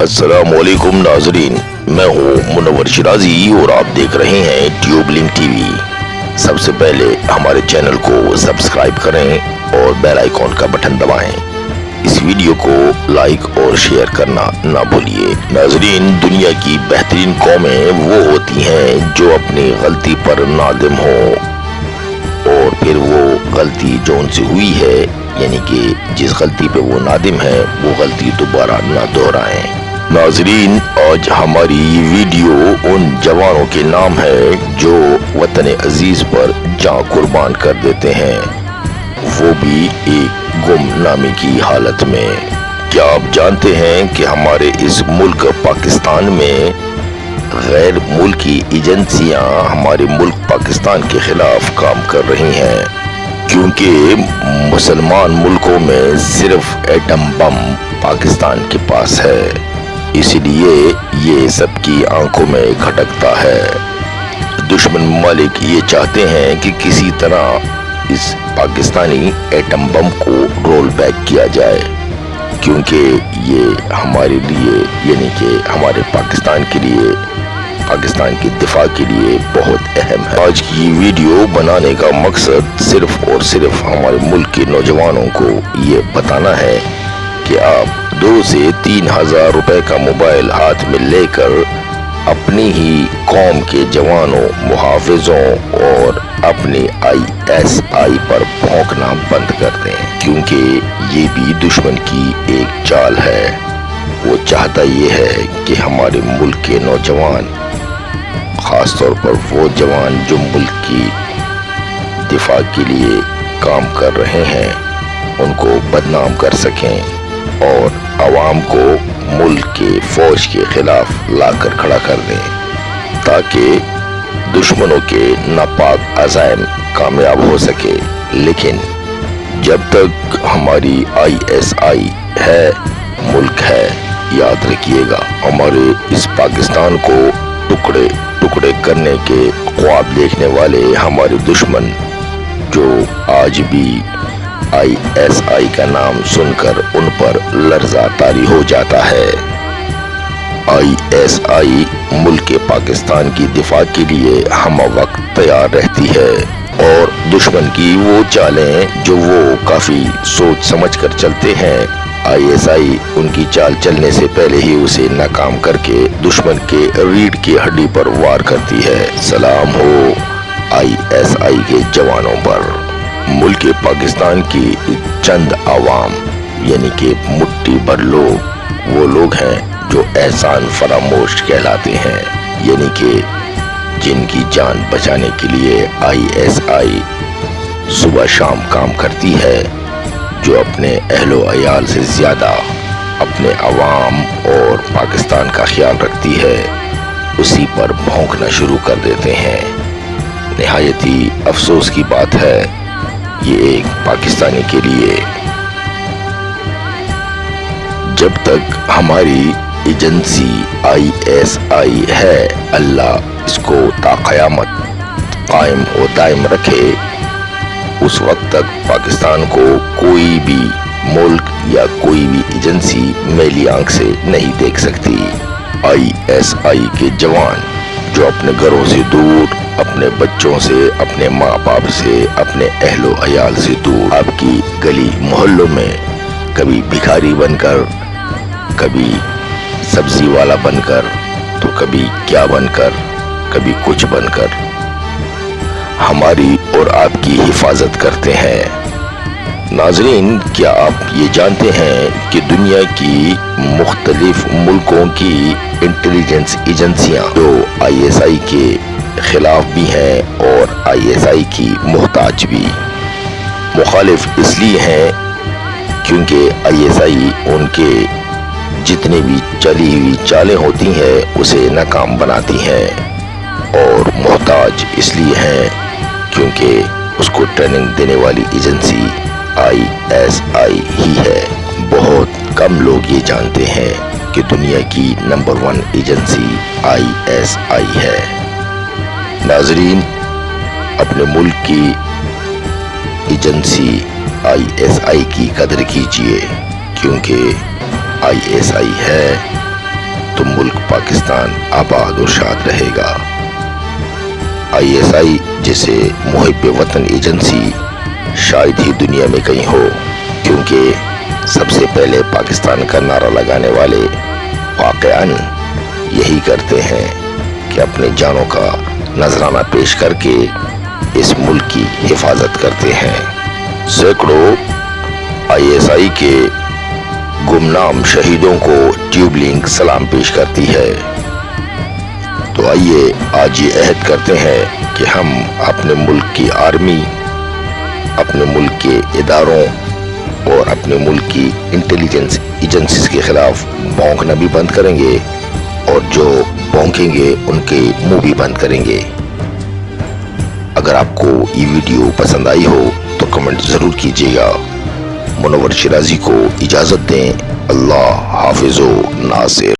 السلام علیکم ناظرین، میں ہوں منور شرازی اور آپ دیکھ رہے ہیں ٹیوب لنک ٹی وی۔ سب سے پہلے ہمارے چینل کو سبسکرائب کریں اور بیل آئیکن کا بٹن دبائیں۔ اس ویڈیو کو لائک اور شیئر کرنا نہ بھولیے۔ ناظرین، دنیا کی بہترین قومیں وہ ہوتی ہیں جو اپنی غلطی پر نادم ہوں۔ اور پھر وہ غلطی جو ان سے ہوئی ہے یعنی کہ جس غلطی پہ وہ نادم ہے وہ غلطی دوبارہ نہ دہرائیں۔ ناظرین، آج ہماری یہ ویڈیو ان جوانوں کے نام ہے جو وطن عزیز پر جان قربان کر دیتے ہیں۔ وہ بھی ایک گم نامی کی حالت میں۔ کیا آپ جانتے ہیں کہ ہمارے اس ملک پاکستان میں غیر ملکی ایجنسیاں ہمارے ملک پاکستان کے خلاف کام کر رہی ہیں؟ کیونکہ مسلمان ملکوں میں صرف ایٹم بم پاکستان کے پاس ہے۔ اس لیے یہ سب کی آنکھوں میں کھٹکتا ہے۔ دشمن ممالک یہ چاہتے ہیں کہ کسی طرح اس پاکستانی ایٹم بم کو رول بیک کیا جائے، کیونکہ یہ ہمارے لیے یعنی کہ ہمارے پاکستان کے لیے، پاکستان کی دفاع کے لیے بہت اہم ہے۔ آج کی ویڈیو بنانے کا مقصد صرف اور صرف ہمارے ملک کے نوجوانوں کو یہ بتانا ہے کہ آپ دو سے تین ہزار روپے کا موبائل ہاتھ میں لے کر اپنی ہی قوم کے جوانوں، محافظوں اور اپنی آئی ایس آئی پر بھونکنا بند کر دیں۔ کیونکہ یہ بھی دشمن کی ایک چال ہے۔ وہ چاہتا یہ ہے کہ ہمارے ملک کے نوجوان، خاص طور پر وہ جوان جو ملک کی دفاع کے لیے کام کر رہے ہیں، ان کو بدنام کر سکیں۔ اور عوام کو ملک کے فوج کے خلاف لا کر کھڑا کر دیں تاکہ دشمنوں کے ناپاک عزائم کامیاب ہو سکے۔ لیکن جب تک ہماری آئی ایس آئی ہے، ملک ہے، یاد رکھیے گا، ہمارے اس پاکستان کو ٹکڑے ٹکڑے کرنے کے خواب دیکھنے والے ہمارے دشمن جو آج بھی آئی ایس آئی کا نام سن کر ان پر لرزہ تاری ہو جاتا ہے۔ آئی ایس آئی ملک پاکستان کی دفاع کے لیے ہم وقت تیار رہتی ہے۔ اور دشمن کی وہ چالیں جو وہ کافی سوچ سمجھ کر چلتے ہیں۔ آئی ایس آئی ان کی چال چلنے سے پہلے ہی اسے ناکام کر کے دشمن کے ریڑھ کی ہڈی پر وار کرتی ہے۔ سلام ہو آئی ایس آئی کے جوانوں پر۔ ملک پاکستان کی چند عوام یعنی کہ مٹی بھر لوگ، وہ لوگ ہیں جو احسان فراموش کہلاتے ہیں یعنی کہ جن کی جان بچانے کے لیے آئی ایس آئی صبح شام کام کرتی ہے، جو اپنے اہل و عیال سے زیادہ اپنے عوام اور پاکستان کا خیال رکھتی ہے، اسی پر بھونکنا شروع کر دیتے ہیں۔ نہایتی افسوس کی بات ہے یہ ایک پاکستانی کے لیے۔ جب تک ہماری ایجنسی آئی ایس آئی ہے، اللہ اس کو تا قیامت قائم و دائم رکھے۔ اس وقت تک پاکستان کو کوئی بھی ملک یا کوئی بھی ایجنسی میلی آنکھ سے نہیں دیکھ سکتی۔ آئی ایس آئی کے جوان جو اپنے گھروں سے دور اپنے بچوں سے، اپنے ماں باپ سے، اپنے اہل و عیال سے دور۔ آپ کی گلی محلوں میں کبھی بھکاری بن کر، کبھی سبزی والا بن کر، تو کبھی کیا بن کر، کبھی کچھ بن کر۔ ہماری اور آپ کی حفاظت کرتے ہیں۔ ناظرین، کیا آپ یہ جانتے ہیں کہ دنیا کی مختلف ملکوں کی انٹیلیجنس ایجنسیاں جو آئی ایس آئی کے خلاف بھی ہیں اور آئی ایس آئی کی محتاج بھی۔ مخالف اس لیے ہیں کیونکہ آئی ایس آئی ان کے جتنے بھی چلی ہوئی چالیں ہوتی ہیں، اسے ناکام بناتی ہیں اور محتاج اس لیے ہیں کیونکہ اس کو ٹریننگ دینے والی ایجنسی آئی ایس آئی ہی ہے۔ بہت کم لوگ یہ جانتے ہیں کہ دنیا کی number one agency I S I ہے۔ ناظرین، اپنے ملک کی ایجنسی آئی ایس آئی کی قدر کیجیے، کیونکہ آئی ایس آئی ہے تو ملک پاکستان آباد اور شاد رہے گا۔ آئی ایس آئی جیسے محب وطن ایجنسی شاید ہی دنیا میں کہیں ہو، کیونکہ سب سے پہلے پاکستان کا نعرہ لگانے والے واقعاً یہی کرتے ہیں کہ اپنے جانوں کا نذرانہ پیش کر کے اس ملک کی حفاظت کرتے ہیں۔ سینکڑوں آئی ایس آئی کے گمنام شہیدوں کو ٹیوب لنک سلام پیش کرتی ہے۔ تو آئیے آج یہ عہد کرتے ہیں کہ ہم اپنے ملک کی آرمی، اپنے ملک کے اداروں اور اپنے ملک کی انٹیلیجنس ایجنسیز کے خلاف بونکنا بھی بند کریں گے اور جو بونکیں گے، ان کے منہ بھی بند کریں گے۔ اگر آپ کو یہ ویڈیو پسند آئی ہو تو کمنٹ ضرور کیجیے گا۔ منور شرازی کو اجازت دیں۔ اللہ حافظ و ناصر۔